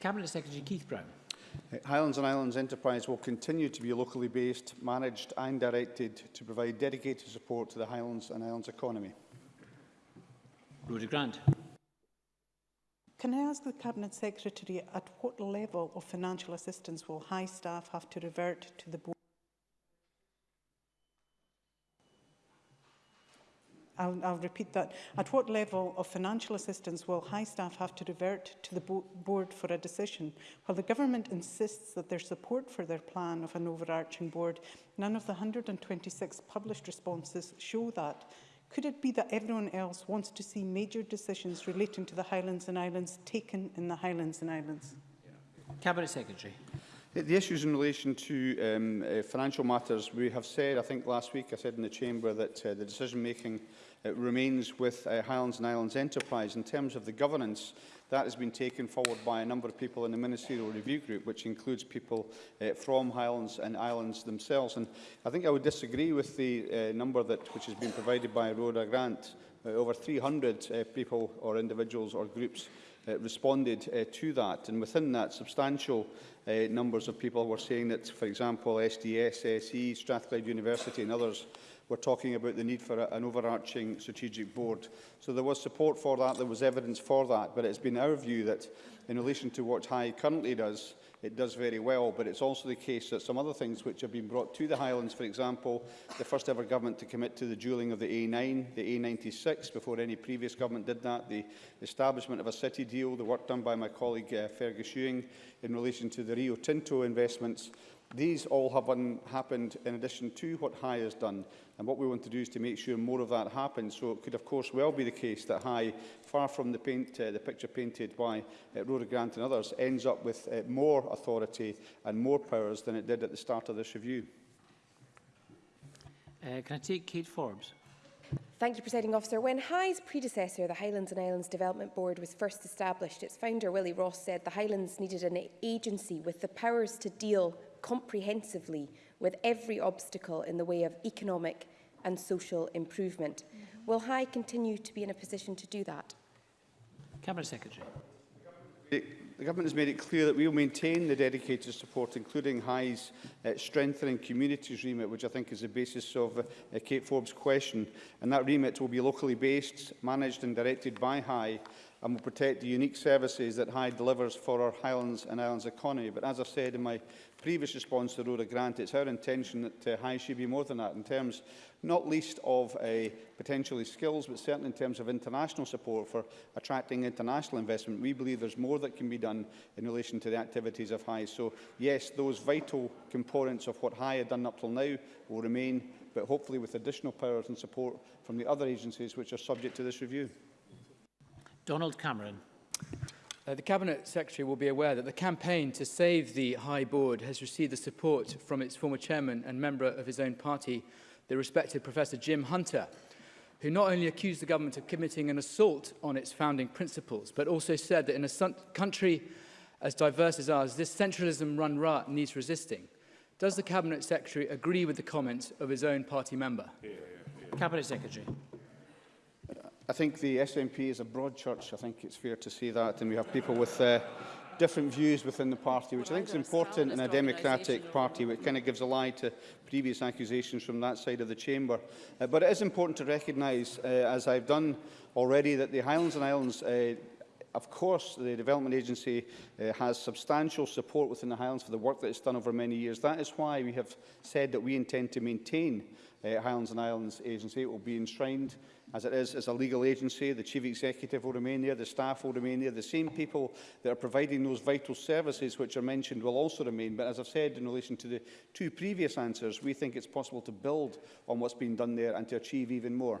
Cabinet Secretary Keith Brown. Uh, Highlands and Islands Enterprise will continue to be locally based, managed and directed to provide dedicated support to the Highlands and Islands economy. Rhoda Grant. Can I ask the Cabinet Secretary at what level of financial assistance will high staff have to revert to the board? I'll, I'll repeat that. At what level of financial assistance will high staff have to revert to the bo board for a decision? While the government insists that their support for their plan of an overarching board, none of the 126 published responses show that. Could it be that everyone else wants to see major decisions relating to the Highlands and Islands taken in the Highlands and Islands? Cabinet Secretary. The issues in relation to um, uh, financial matters, we have said, I think last week I said in the Chamber, that uh, the decision-making It remains with uh, Highlands and Islands Enterprise. In terms of the governance, that has been taken forward by a number of people in the Ministerial Review Group, which includes people uh, from Highlands and Islands themselves. And I think I would disagree with the uh, number that, which has been provided by Rhoda Grant. Uh, over 300 uh, people or individuals or groups uh, responded uh, to that. And within that, substantial uh, numbers of people were saying that, for example, SDS, SE, Strathclyde University and others we're talking about the need for a, an overarching strategic board. So there was support for that, there was evidence for that, but it's been our view that in relation to what High currently does, it does very well, but it's also the case that some other things which have been brought to the Highlands, for example, the first ever government to commit to the duelling of the A9, the A96, before any previous government did that, the establishment of a city deal, the work done by my colleague uh, Fergus Ewing in relation to the Rio Tinto investments, These all have un happened in addition to what High has done, and what we want to do is to make sure more of that happens. So it could, of course, well be the case that High, far from the, paint, uh, the picture painted by uh, Rhoda Grant and others, ends up with uh, more authority and more powers than it did at the start of this review. Uh, can I take Kate Forbes? Thank you, Presiding Officer. When High's predecessor, the Highlands and Islands Development Board, was first established, its founder, Willie Ross, said the Highlands needed an agency with the powers to deal comprehensively with every obstacle in the way of economic and social improvement. Mm -hmm. Will High continue to be in a position to do that? Cabinet Secretary. The Government has made it clear that we will maintain the dedicated support, including High's uh, strengthening communities remit, which I think is the basis of uh, Kate Forbes' question. And that remit will be locally based, managed and directed by High, and will protect the unique services that Hyde delivers for our Highlands and Islands economy. But as I said in my previous response to the Rhoda Grant, it's our intention that uh, Hyde should be more than that in terms not least of uh, potentially skills, but certainly in terms of international support for attracting international investment. We believe there's more that can be done in relation to the activities of Hyde. So yes, those vital components of what Hyde had done up till now will remain, but hopefully with additional powers and support from the other agencies which are subject to this review. Donald Cameron. Uh, the Cabinet Secretary will be aware that the campaign to save the High Board has received the support from its former chairman and member of his own party, the respected Professor Jim Hunter, who not only accused the government of committing an assault on its founding principles, but also said that in a country as diverse as ours, this centralism-run rut needs resisting. Does the Cabinet Secretary agree with the comments of his own party member? Yeah, yeah, yeah. Cabinet Secretary. I think the SNP is a broad church. I think it's fair to say that. And we have people with uh, different views within the party, which I think is important in a democratic party, which kind of gives a lie to previous accusations from that side of the chamber. Uh, but it is important to recognise, uh, as I've done already, that the Highlands and Islands uh, of course, the Development Agency uh, has substantial support within the Highlands for the work that it's done over many years. That is why we have said that we intend to maintain uh, Highlands and Islands Agency. It will be enshrined as it is as a legal agency. The chief executive will remain there, the staff will remain there. The same people that are providing those vital services which are mentioned will also remain. But as I've said in relation to the two previous answers, we think it's possible to build on what's been done there and to achieve even more.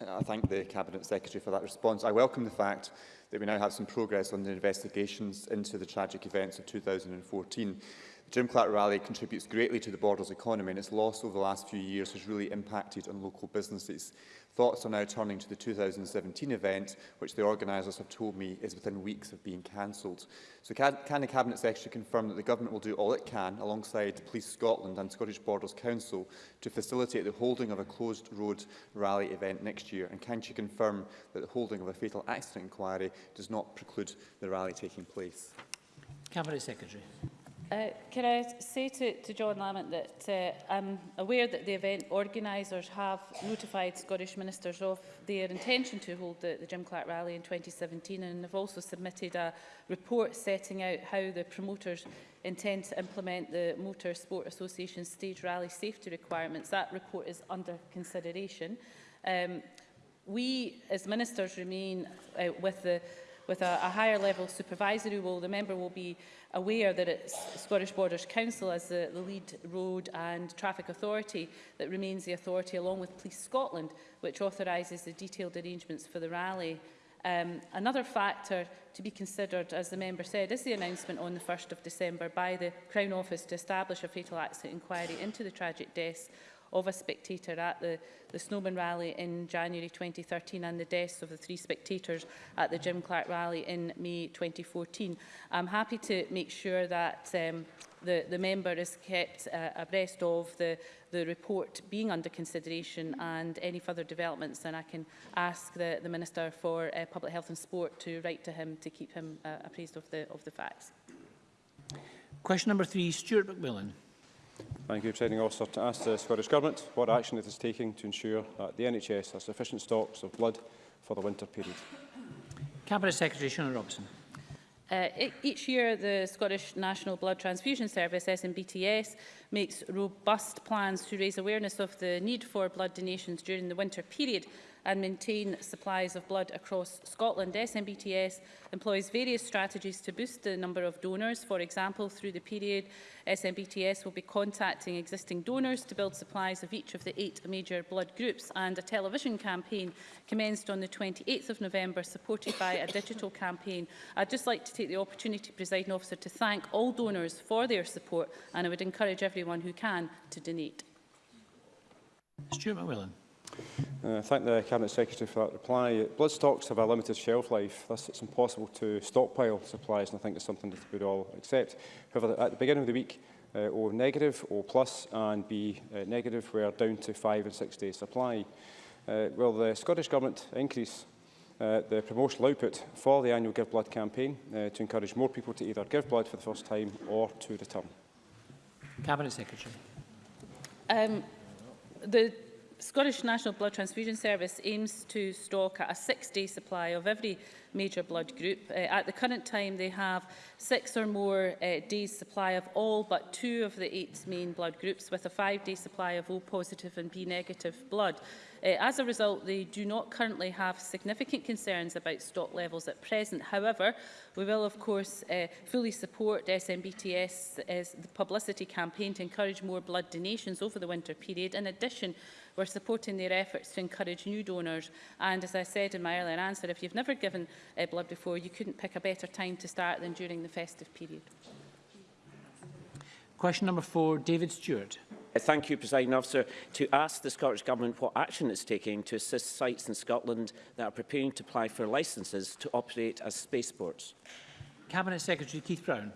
Uh, I thank the Cabinet Secretary for that response. I welcome the fact that we now have some progress on the investigations into the tragic events of 2014. Jim Clark Rally contributes greatly to the Borders economy and its loss over the last few years has really impacted on local businesses. Thoughts are now turning to the 2017 event, which the organisers have told me is within weeks of being cancelled. So can, can the Cabinet Secretary confirm that the Government will do all it can, alongside Police Scotland and Scottish Borders Council, to facilitate the holding of a closed road rally event next year? And can she confirm that the holding of a fatal accident inquiry does not preclude the rally taking place? Cabinet Secretary. Uh, can I say to, to John Lamont that uh, I'm aware that the event organisers have notified Scottish ministers of their intention to hold the, the Jim Clark rally in 2017 and have also submitted a report setting out how the promoters intend to implement the Motor Sport Association stage rally safety requirements. That report is under consideration. Um, we as ministers remain uh, with the with a, a higher level supervisory role. The member will be aware that it's Scottish Borders Council as the, the lead road and traffic authority that remains the authority along with Police Scotland, which authorises the detailed arrangements for the rally Um, another factor to be considered, as the member said, is the announcement on the 1st of December by the Crown Office to establish a fatal accident inquiry into the tragic deaths of a spectator at the, the Snowman Rally in January 2013 and the deaths of the three spectators at the Jim Clark Rally in May 2014. I'm happy to make sure that um, the, the member is kept uh, abreast of the, the report being under consideration and any further developments and I can ask the, the Minister for uh, Public Health and Sport to write to him to keep him uh, appraised of the, of the facts. Question number three, Stuart McMillan. Thank you, Presiding Officer. To ask the Scottish Government what action it is taking to ensure that the NHS has sufficient stocks of blood for the winter period. Cabinet Secretary Shona Robson. Uh, e-, each year, the Scottish National Blood Transfusion Service, SNBTS, makes robust plans to raise awareness of the need for blood donations during the winter period and maintain supplies of blood across Scotland. SNBTS employs various strategies to boost the number of donors. For example, through the period, SNBTS will be contacting existing donors to build supplies of each of the eight major blood groups and a television campaign commenced on the 28th of November supported by a digital campaign. I'd just like to take the opportunity, Presiding Officer, to thank all donors for their support and I would encourage everyone who can to donate. Stuart McMillan. Uh, I thank the Cabinet Secretary for that reply. Blood stocks have a limited shelf life, thus it's impossible to stockpile supplies, and I think it's something that we would all accept. However, at the beginning of the week, uh, O negative, O plus, and B uh, negative were down to five and six days supply. Uh, will the Scottish Government increase uh, the promotional output for the annual Give Blood campaign uh, to encourage more people to either give blood for the first time or to return? Cabinet Secretary. Um, the Scottish National Blood Transfusion Service aims to stock a six-day supply of every major blood group. Uh, at the current time, they have six or more uh, days' supply of all but two of the eight main blood groups, with a five-day supply of O positive and B negative blood. Uh, as a result, they do not currently have significant concerns about stock levels at present. However, we will of course uh, fully support SMBTS's the publicity campaign to encourage more blood donations over the winter period. In addition, we're supporting their efforts to encourage new donors. And as I said in my earlier answer, if you've never given uh, blood before, you couldn't pick a better time to start than during the festive period. Question number four, David Stewart thank you, President Officer, to ask the Scottish Government what action it's taking to assist sites in Scotland that are preparing to apply for licences to operate as spaceports. Cabinet Secretary Keith Brown.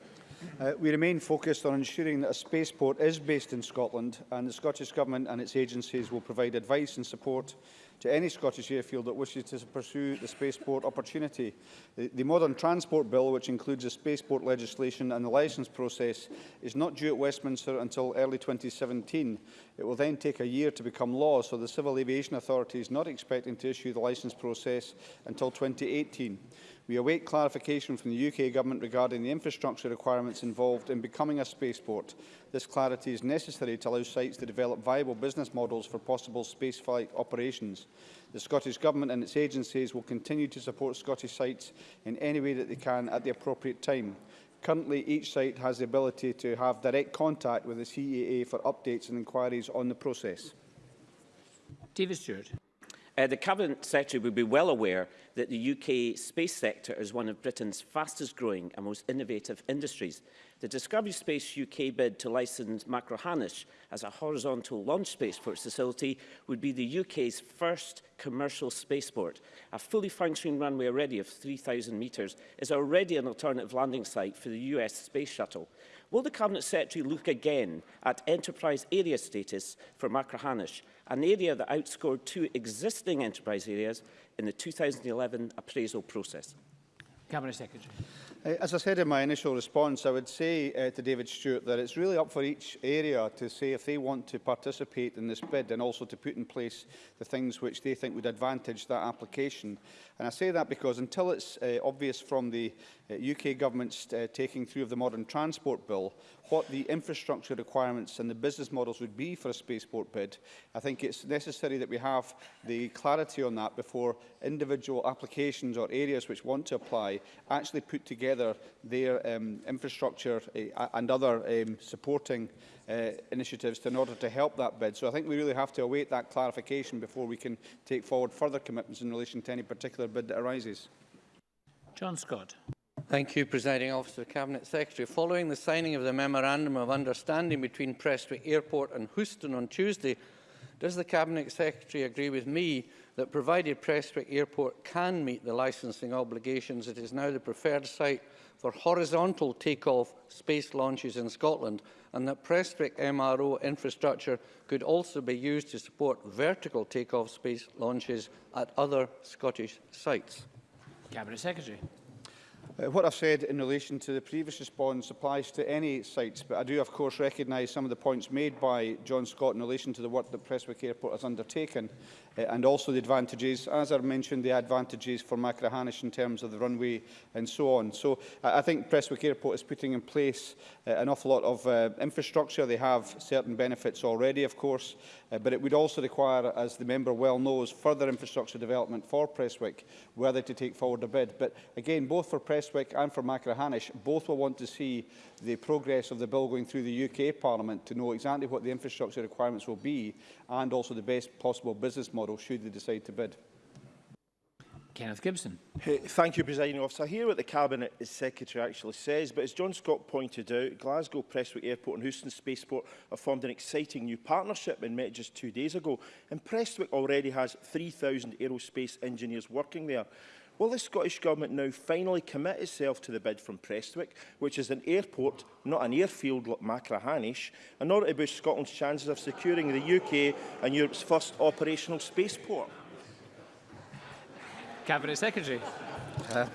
Uh, we remain focused on ensuring that a spaceport is based in Scotland and the Scottish Government and its agencies will provide advice and support to any Scottish airfield that wishes to pursue the spaceport opportunity. The, the Modern Transport Bill, which includes the spaceport legislation and the licence process, is not due at Westminster until early 2017. It will then take a year to become law, so the Civil Aviation Authority is not expecting to issue the licence process until 2018. We await clarification from the UK Government regarding the infrastructure requirements involved in becoming a spaceport. This clarity is necessary to allow sites to develop viable business models for possible spaceflight operations. The Scottish Government and its agencies will continue to support Scottish sites in any way that they can at the appropriate time. Currently, each site has the ability to have direct contact with the CAA for updates and inquiries on the process. David Stewart. Uh, the Cabinet Secretary will be well aware that the UK space sector is one of Britain's fastest growing and most innovative industries. The Discovery Space UK bid to license Macrohanish as a horizontal launch space port facility would be the UK's first commercial spaceport. A fully functioning runway already of 3,000 metres is already an alternative landing site for the US space shuttle. Will the Cabinet Secretary look again at enterprise area status for Macrahanish, an area that outscored two existing enterprise areas in the 2011 appraisal process? Cabinet Secretary. As I said in my initial response, I would say uh, to David Stewart that it's really up for each area to say if they want to participate in this bid and also to put in place the things which they think would advantage that application. And I say that because until it's uh, obvious from the uh, UK government's uh, taking through of the modern transport bill what the infrastructure requirements and the business models would be for a spaceport bid. I think it's necessary that we have the clarity on that before individual applications or areas which want to apply actually put together their um, infrastructure uh, and other um, supporting uh, initiatives in order to help that bid. So I think we really have to await that clarification before we can take forward further commitments in relation to any particular bid that arises. John Scott. Thank you, Presiding Officer, Cabinet Secretary. Following the signing of the Memorandum of Understanding between Prestwick Airport and Houston on Tuesday, does the Cabinet Secretary agree with me that provided Prestwick Airport can meet the licensing obligations, it is now the preferred site for horizontal takeoff space launches in Scotland and that Prestwick MRO infrastructure could also be used to support vertical takeoff space launches at other Scottish sites? Cabinet Secretary. Uh, what I've said in relation to the previous response applies to any sites, but I do, of course, recognise some of the points made by John Scott in relation to the work that Presswick Airport has undertaken, uh, and also the advantages, as I mentioned, the advantages for Macrahanish in terms of the runway and so on. So I, think Presswick Airport is putting in place uh, an awful lot of uh, infrastructure. They have certain benefits already, of course, uh, but it would also require, as the member well knows, further infrastructure development for Presswick, whether to take forward a bid. But again, both for Prestwick Prestwick and for Macrahanish both will want to see the progress of the bill going through the UK Parliament to know exactly what the infrastructure requirements will be and also the best possible business model should they decide to bid. Kenneth Gibson. Hey, Thank you, Presiding Officer. I hear what the Cabinet Secretary actually says, but as John Scott pointed out, Glasgow Prestwick Airport and Houston Spaceport have formed an exciting new partnership and met just two days ago, and Prestwick already has 3,000 aerospace engineers working there. Will the Scottish Government now finally commit itself to the bid from Prestwick, which is an airport, not an airfield like Macrahanish, in order to boost Scotland's chances of securing the UK and Europe's first operational spaceport? Cabinet Secretary. Uh,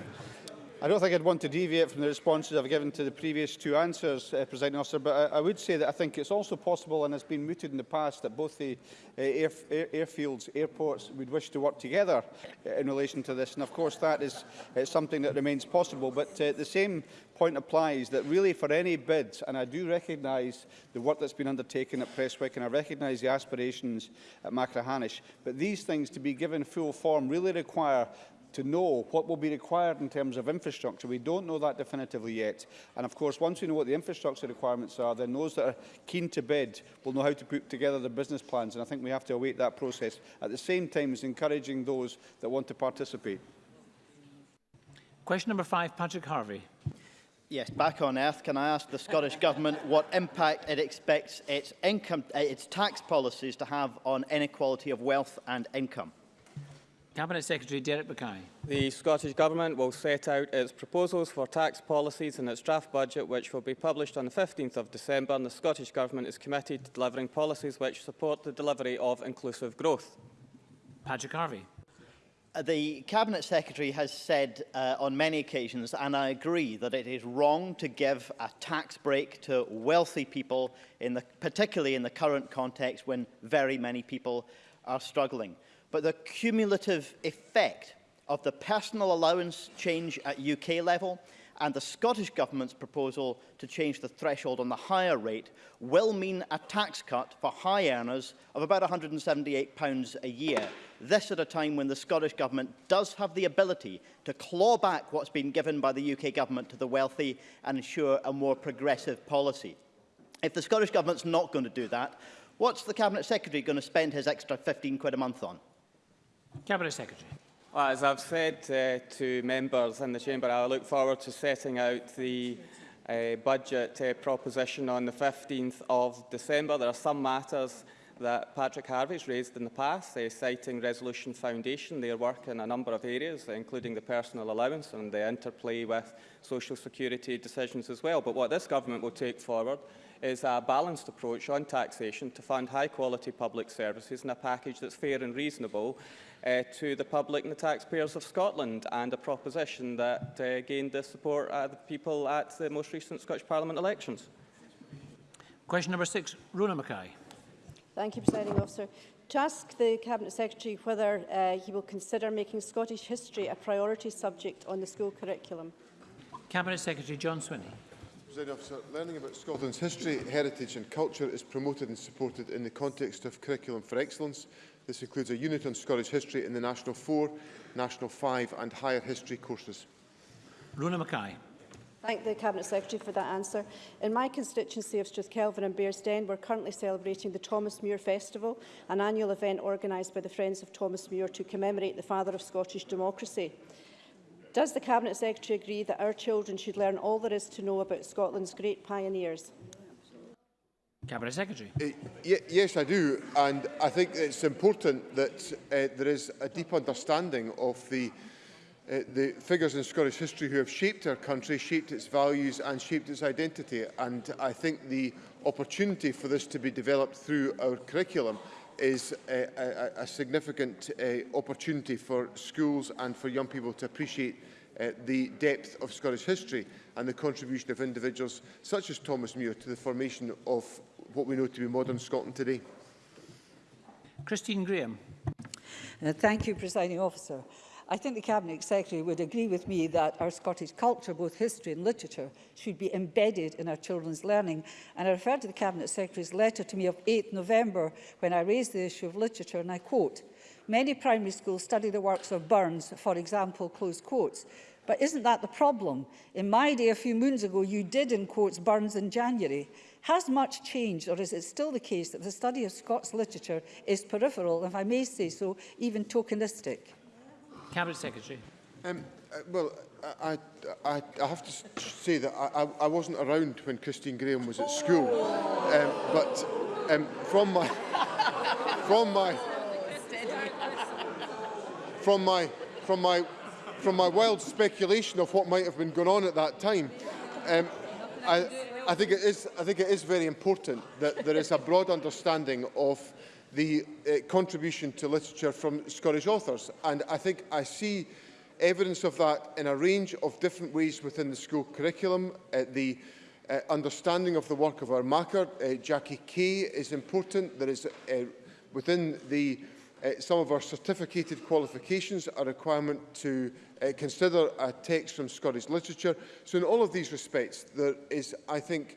I don't think I'd want to deviate from the responses I've given to the previous two answers, uh, President Officer, but I, I would say that I think it's also possible, and has been mooted in the past, that both the uh, air, air, airfields, airports would wish to work together uh, in relation to this. And of course, that is uh, something that remains possible. But uh, the same point applies that really for any bids, and I do recognise the work that's been undertaken at Prestwick and I recognise the aspirations at Macrahanish, but these things to be given full form really require to know what will be required in terms of infrastructure. We don't know that definitively yet. And of course, once we know what the infrastructure requirements are, then those that are keen to bid will know how to put together the business plans. And I think we have to await that process at the same time as encouraging those that want to participate. Question number five, Patrick Harvey. Yes, back on earth, can I ask the Scottish Government what impact it expects its, income, its tax policies to have on inequality of wealth and income? Cabinet Secretary Derek Mackay. The Scottish Government will set out its proposals for tax policies in its draft budget, which will be published on the 15th of December, and the Scottish Government is committed to delivering policies which support the delivery of inclusive growth. Patrick Harvey. Uh, the Cabinet Secretary has said uh, on many occasions, and I agree, that it is wrong to give a tax break to wealthy people, in the, particularly in the current context when very many people are struggling but the cumulative effect of the personal allowance change at UK level and the Scottish Government's proposal to change the threshold on the higher rate will mean a tax cut for high earners of about £178 a year. This at a time when the Scottish Government does have the ability to claw back what's been given by the UK Government to the wealthy and ensure a more progressive policy. If the Scottish Government's not going to do that, what's the Cabinet Secretary going to spend his extra 15 quid a month on? Cabinet Secretary. Well, as I've said uh, to members in the chamber, I look forward to setting out the uh, budget uh, proposition on the 15th of December. There are some matters that Patrick Harvey's raised in the past, uh, citing Resolution Foundation, their work in a number of areas, including the personal allowance and the interplay with social security decisions as well. But what this government will take forward is a balanced approach on taxation to fund high-quality public services in a package that's fair and reasonable uh, to the public and the taxpayers of Scotland, and a proposition that uh, gained the support of the people at the most recent Scottish Parliament elections. Question number six, Rona Mackay. Thank you, Presiding Officer. To ask the Cabinet Secretary whether uh, he will consider making Scottish history a priority subject on the school curriculum. Cabinet Secretary John Swinney. Presiding Officer, learning about Scotland's history, heritage and culture is promoted and supported in the context of Curriculum for Excellence. This includes a unit on Scottish history in the National 4, National 5 and Higher History courses. Rona Mackay. Thank the Cabinet Secretary for that answer. In my constituency of Strathkelvin and Bearsden, we're currently celebrating the Thomas Muir Festival, an annual event organised by the Friends of Thomas Muir to commemorate the father of Scottish democracy. Does the Cabinet Secretary agree that our children should learn all there is to know about Scotland's great pioneers? Cabinet Secretary. Uh, yes, I do. And I think it's important that uh, there is a deep understanding of the uh, the figures in Scottish history who have shaped our country, shaped its values and shaped its identity. And I think the opportunity for this to be developed through our curriculum is a, a, a significant uh, opportunity for schools and for young people to appreciate uh, the depth of Scottish history and the contribution of individuals such as Thomas Muir to the formation of what we know to be modern Scotland today. Christine Graham. Uh, thank you, Presiding Officer. I think the Cabinet Secretary would agree with me that our Scottish culture, both history and literature, should be embedded in our children's learning. And I refer to the Cabinet Secretary's letter to me of 8 November when I raised the issue of literature, and I quote, Many primary schools study the works of Burns, for example, close quotes. But isn't that the problem? In my day a few moons ago, you did, in quotes, Burns in January. Has much changed, or is it still the case that the study of Scots literature is peripheral, if I may say so, even tokenistic? Cabinet Secretary. Um, uh, well, I, I, I have to say that I, I wasn't around when Christine Graham was at school, um, but um, from my from my from my from my from my wild speculation of what might have been going on at that time, um, I, I think it is I think it is very important that there is a broad understanding of the uh, contribution to literature from Scottish authors. And I think I see evidence of that in a range of different ways within the school curriculum. Uh, the uh, understanding of the work of our marker, uh, Jackie Kay, is important. There is uh, within the uh, some of our certificated qualifications a requirement to uh, consider a text from Scottish literature. So in all of these respects, there is, I think,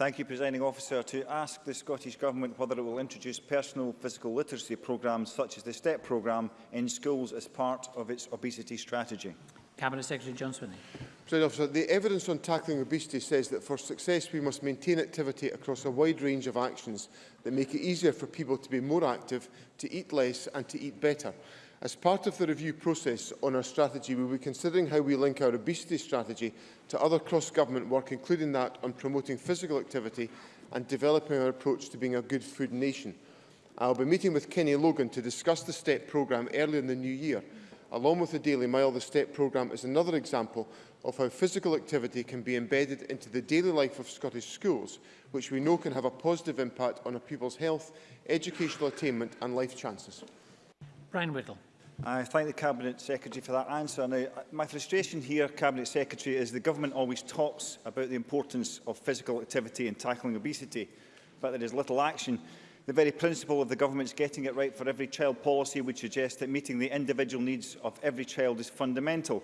Thank you, Presiding Officer. To ask the Scottish Government whether it will introduce personal physical literacy programmes such as the STEP programme in schools as part of its obesity strategy. Cabinet Secretary John Swinney. President Officer, the evidence on tackling obesity says that for success we must maintain activity across a wide range of actions that make it easier for people to be more active, to eat less and to eat better. As part of the review process on our strategy, we will be considering how we link our obesity strategy to other cross-government work, including that on promoting physical activity and developing our approach to being a good food nation. I will be meeting with Kenny Logan to discuss the STEP programme early in the new year. Along with the Daily Mile, the STEP programme is another example of how physical activity can be embedded into the daily life of Scottish schools, which we know can have a positive impact on a pupil's health, educational attainment and life chances. Brian Whittle. I thank the Cabinet Secretary for that answer. Now, uh, my frustration here, Cabinet Secretary, is the government always talks about the importance of physical activity in tackling obesity, but there is little action. The very principle of the government's getting it right for every child policy would suggest that meeting the individual needs of every child is fundamental.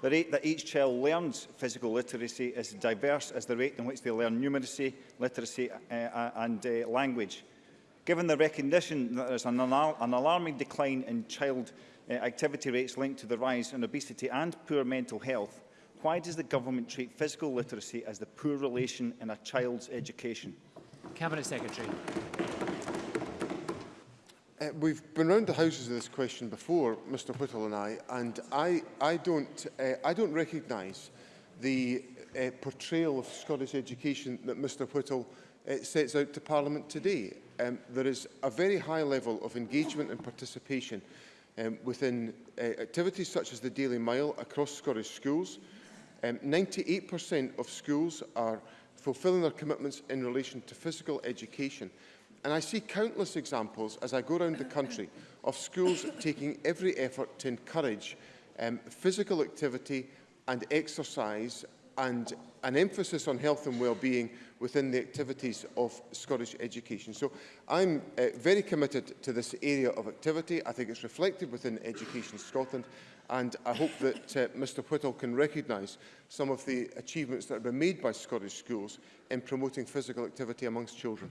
The rate that each child learns physical literacy is diverse as the rate in which they learn numeracy, literacy uh, uh and uh, language. Given the recognition that there is an, alar an alarming decline in child uh, activity rates linked to the rise in obesity and poor mental health, why does the government treat physical literacy as the poor relation in a child's education? Cabinet Secretary. Uh, we've been around the houses of this question before, Mr Whittle and I, and I, I don't, uh, I don't recognise the uh, portrayal of Scottish education that Mr Whittle uh, sets out to Parliament today. Um, there is a very high level of engagement and participation um, within uh, activities such as the Daily Mile across Scottish schools. 98% um, of schools are fulfilling their commitments in relation to physical education. And I see countless examples as I go around the country of schools taking every effort to encourage um, physical activity and exercise and an emphasis on health and well-being within the activities of Scottish education. So I'm uh, very committed to this area of activity. I think it's reflected within Education Scotland and I hope that uh, Mr Whittle can recognise some of the achievements that have been made by Scottish schools in promoting physical activity amongst children.